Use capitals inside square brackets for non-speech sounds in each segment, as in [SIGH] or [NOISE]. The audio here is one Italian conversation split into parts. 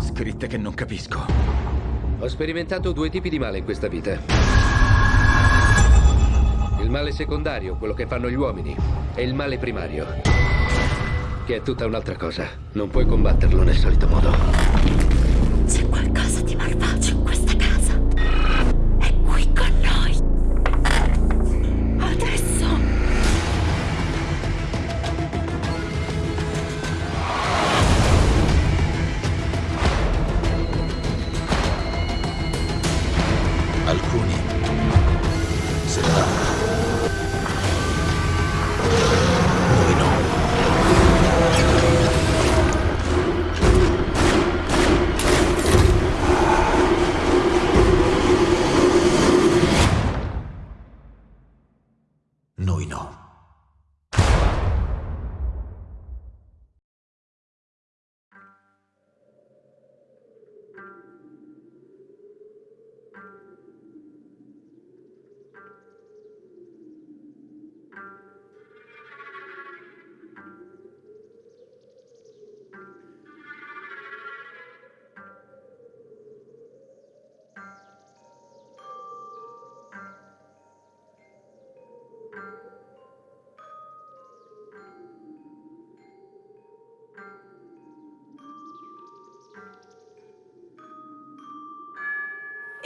Scritte che non capisco. Ho sperimentato due tipi di male in questa vita. Il male secondario, quello che fanno gli uomini, e il male primario, che è tutta un'altra cosa. Non puoi combatterlo nel solito modo. alcuni 70.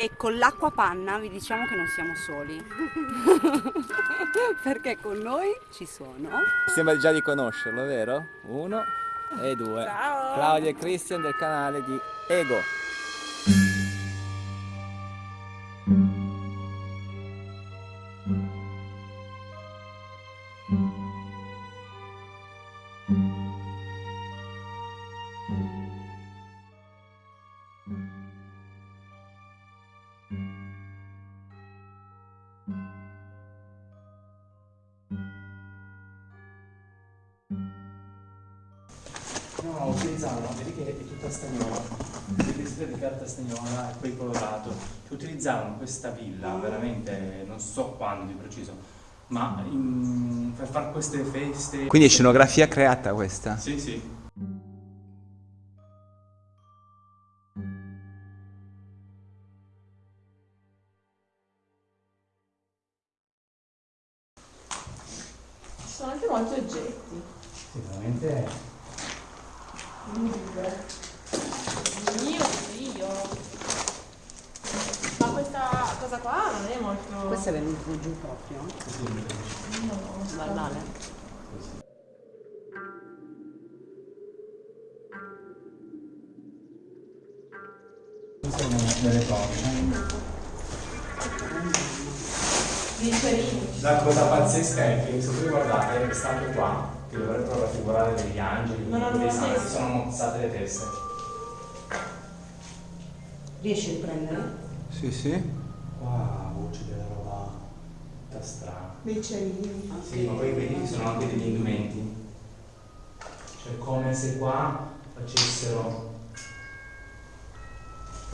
E con l'acqua panna vi diciamo che non siamo soli. [LAUGHS] Perché con noi ci sono. Sembra già di conoscerlo, vero? Uno e due. Ciao. Claudia e Christian del canale di Ego. Che è tutta stagnola, il vestito di carta stagnola e poi colorato. Utilizzavano questa villa, veramente non so quando di preciso, ma in- per fare queste feste... Quindi è scenografia creata questa? Sì, sì. Sono delle cose. La cosa pazzesca è che se voi guardate quest'altro qua, che dovrebbero raffigurare degli angeli, Non dei santi, senso. si sono mozzate le teste. Riesci a riprendere? Sì, sì. Qua voce della roba tutta strana. Dei cerini. Sì, ma poi vedi che sono anche degli indumenti. Cioè come se qua facessero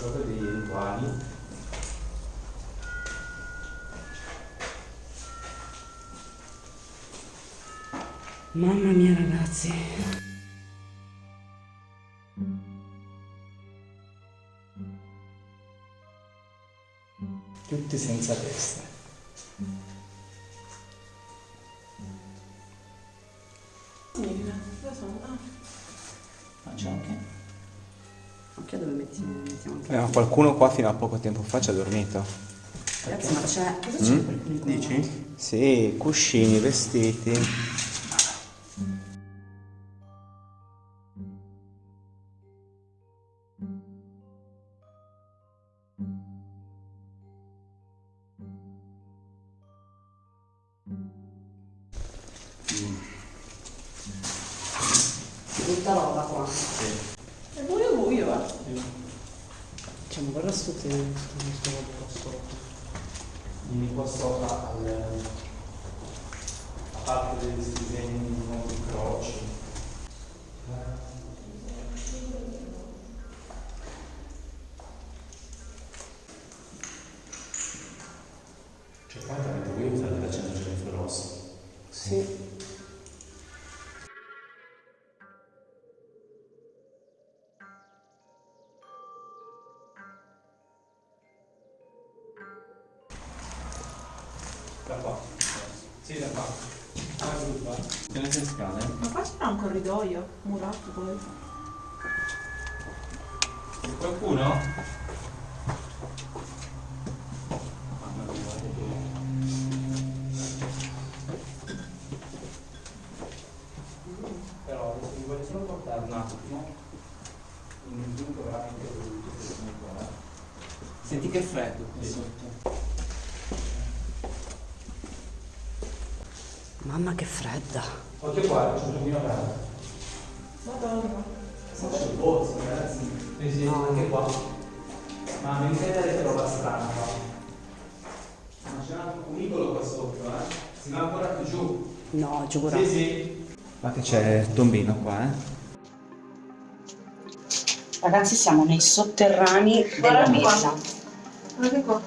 proprio dei rituali. Mamma mia ragazzi. Tutti senza testa. Qualcuno qua fino a poco tempo fa ci ha dormito. Ragazzi, ma c'è. Cosa c'è Mm? per qui? Dici? Sì, cuscini, vestiti. Corridoio murato poi. C'è qualcuno? Però adesso mi voglio solo portare un attimo in un punto veramente qua. Senti che freddo qui sotto. Mamma che fredda. Occhio qua, c'è un giardino Ma c'è il pozzo, ragazzi. Sì, sì, anche qua. Ma mi vedete roba strana qua. Ma c'è un cunicolo qua sotto, eh. Si va ancora più giù. No, giuro. Sì, sì. Ma che c'è il tombino qua, eh. Ragazzi, siamo nei sotterranei della Guarda qua. villa. Guarda qua.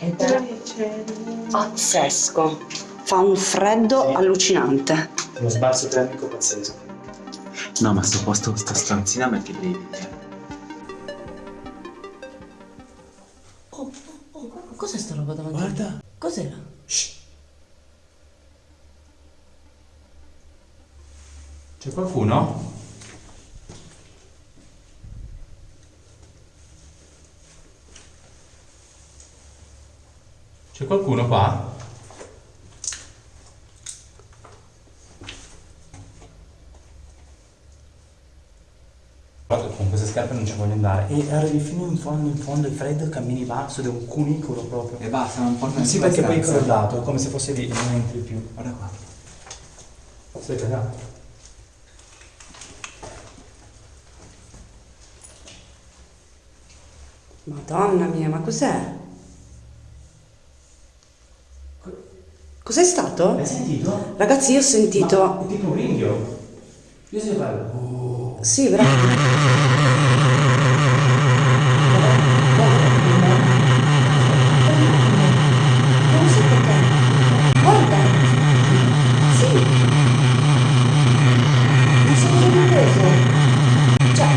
Ed è pazzesco. Fa un freddo Sì. allucinante. Uno sbalzo termico pazzesco. No, ma sto posto, sta stanzina mette i brividi, eh. Oh, oh, oh, cos'è sta roba davanti? Guarda. Cos'era? C'è qualcuno? C'è qualcuno qua? Guarda, con queste scarpe non ci voglio andare. E arrivi fino in fondo, in fondo, è freddo, cammini basso ed è un cunicolo proprio. E basta, non porta Sì, perché poi è crollato, è come se fosse lì non entri più. Guarda qua. Stai cagato? Madonna mia, ma cos'è? Co- Cos'è stato? Hai sentito? Ragazzi, io ho sentito. Ma è tipo un ringhio. Io sento fare. Oh. Sì, bravo. Non so perché. Guarda. Sì. Non so cosa mi ha preso. Cioè.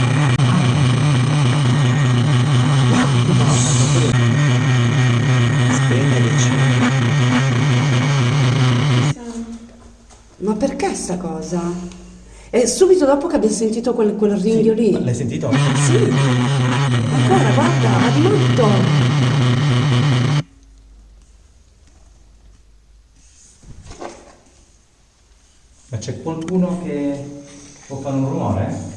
Ma perché sta cosa? E subito dopo che abbiamo sentito quel, quel ringhio lì. L'hai sentito? Sì. Ancora, guarda, va di matto. Ma c'è qualcuno che può fare un rumore?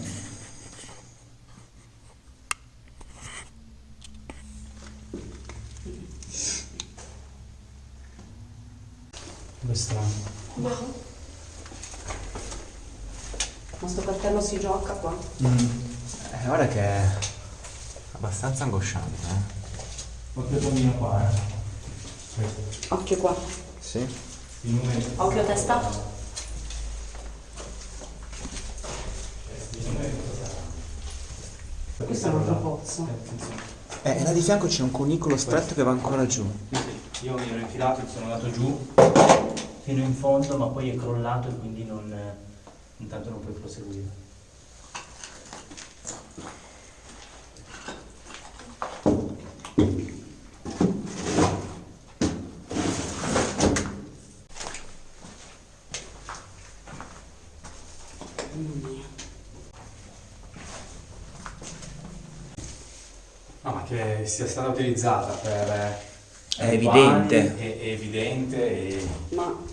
È strano. Ma sto cartello si gioca qua. Eh, guarda che è abbastanza angosciante, eh. Occhio il tombino qua, eh. Occhio qua. Sì? Occhio testa. Questo è un altro pozzo. Eh, e là di fianco c'è un cunicolo stretto che va ancora giù. Io mi ero infilato e sono andato giù fino in fondo, ma poi è crollato e quindi non, intanto non puoi proseguire. No, ma che sia stata utilizzata per... eh, È evidente. È, è evidente e... Ma.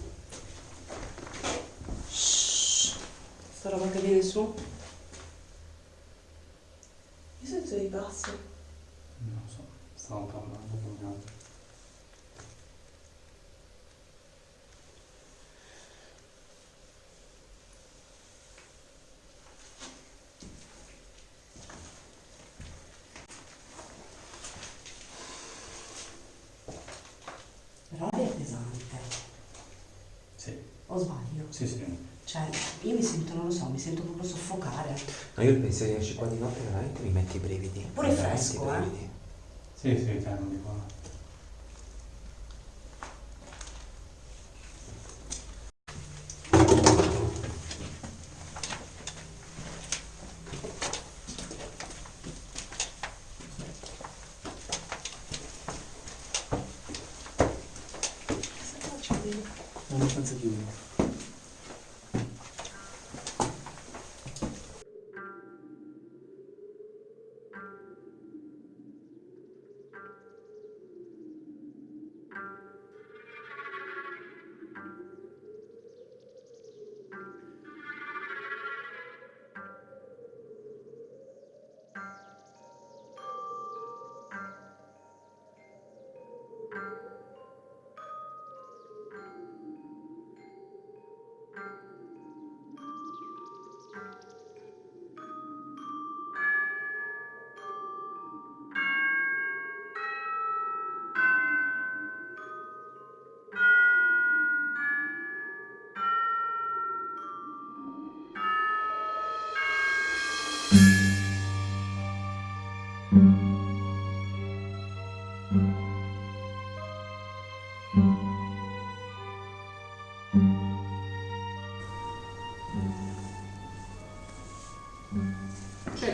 Sta roba che viene su. Io sento dei passi. Non so, stavo parlando con un altro. Però è pesante. Sì, O sbaglio? sì, sì. Cioè, io mi sento, non lo so, mi sento proprio soffocare. No, io penso che esci qua di notte veramente mi metti i brividi. Pure fresco, i eh. brividi. Sì, sì, cioè, non dico... sono abbastanza chiusi.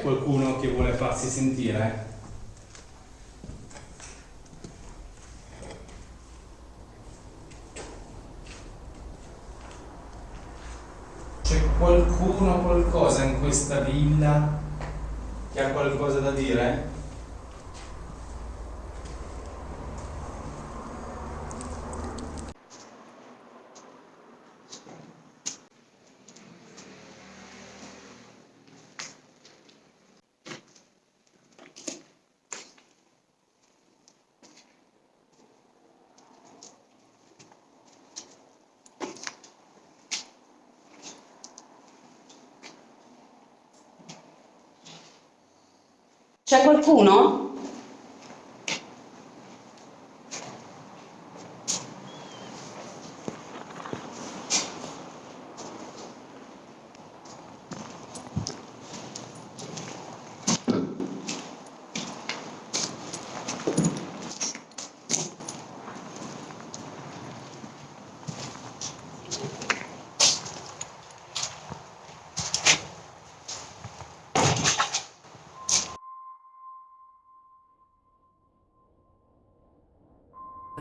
Qualcuno che vuole farsi sentire? C'è qualcuno, qualcosa in questa villa che ha qualcosa da dire? C'è qualcuno?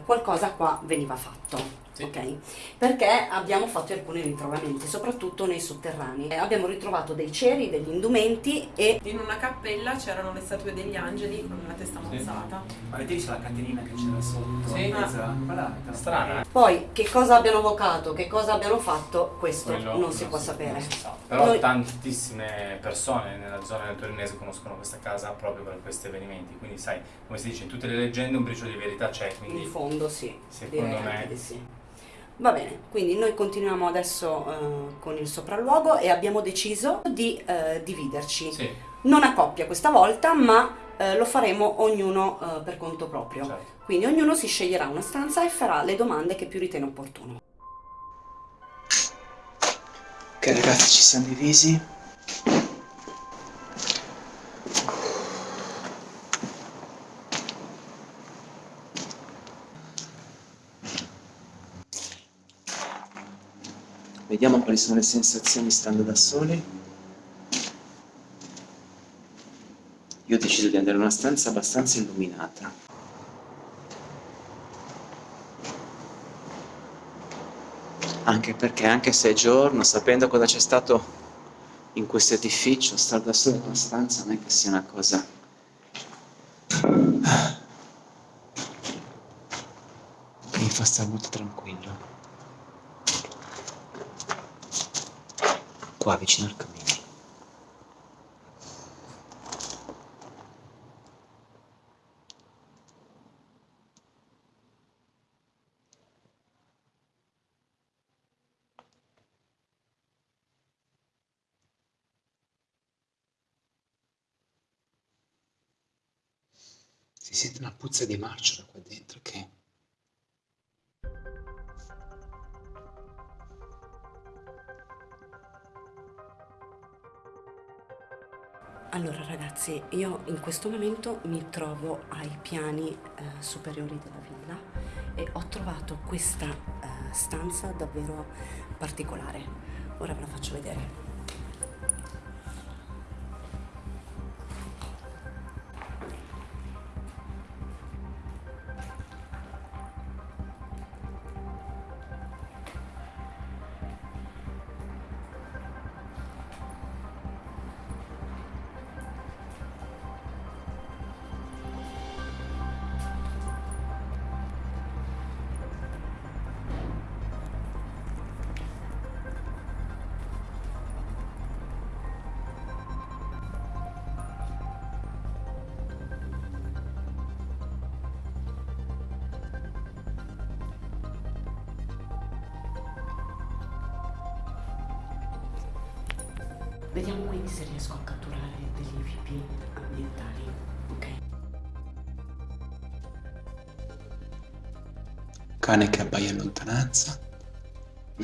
Qualcosa qua veniva fatto. Ok? Perché abbiamo fatto alcuni ritrovamenti, soprattutto nei sotterranei. Eh, Abbiamo ritrovato dei ceri, degli indumenti e In una cappella c'erano le statue degli angeli con la testa mozzata. Avete visto la catenina che c'era sotto? Sì. Guardate. Strana. poi che cosa abbiano vocato, che cosa abbiano fatto, questo Quello non si può si- sapere. non si sa. Però Noi- tantissime persone nella zona del torinese conoscono questa casa proprio per questi avvenimenti. Quindi sai, come si dice, in tutte le leggende un briciolo di verità c'è. In Quindi fondo sì, Secondo direi me- anche di sì. Va bene, quindi noi continuiamo adesso eh, con il sopralluogo e abbiamo deciso di eh, dividerci. sì, Non a coppia questa volta, ma eh, lo faremo ognuno eh, per conto proprio. certo. Quindi ognuno si sceglierà una stanza e farà le domande che più ritiene opportuno. Ok ragazzi, ci siamo divisi. Vediamo quali sono le sensazioni stando da soli. Io ho deciso di andare in una stanza abbastanza illuminata. Anche perché, anche se è giorno, sapendo cosa c'è stato in questo edificio, stare da solo in una stanza non è che sia una cosa... che mi fa stare molto tranquillo. Qua vicino al camino. Si sente una puzza di marcio da qua dentro che... Allora ragazzi, io in questo momento mi trovo ai piani eh, superiori della villa e ho trovato questa eh, stanza davvero particolare. Ora ve la faccio vedere. Vediamo quindi se riesco a catturare degli EVP ambientali, ok? Cane che abbaia in lontananza. [CLEARS THROAT]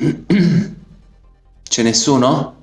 C'è nessuno?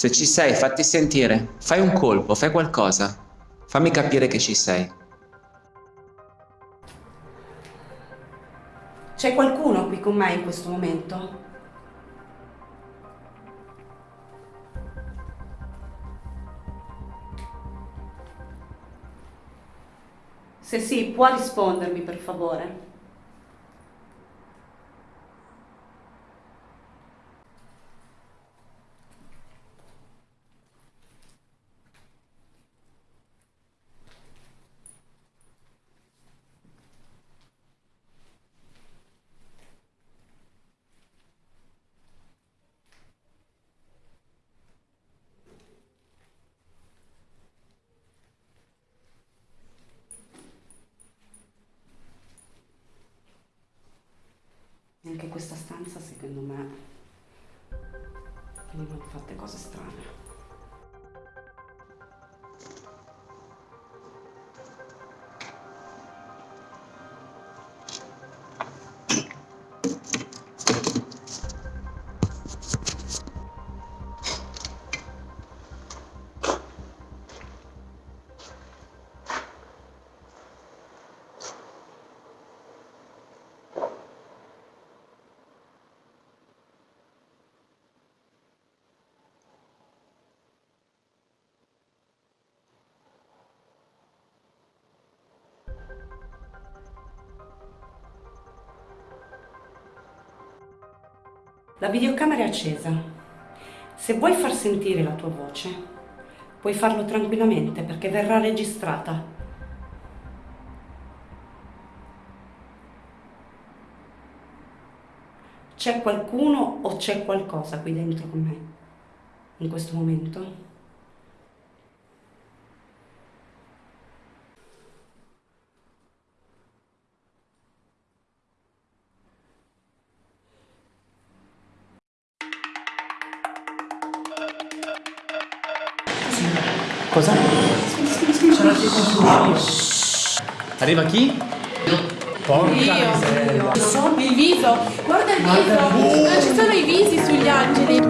Se ci sei, fatti sentire. Fai un colpo, fai qualcosa. Fammi capire che ci sei. C'è qualcuno qui con me in questo momento? Se sì, può rispondermi per favore? Anche questa stanza, secondo me, venivano fatte cose strane. La videocamera è accesa. Se vuoi far sentire la tua voce, puoi farlo tranquillamente perché verrà registrata. C'è qualcuno o c'è qualcosa qui dentro con me in questo momento? cos'è? Arriva chi? Porca Dio, miseria. Il viso. Guarda il viso. Non ci sono i visi sugli angeli.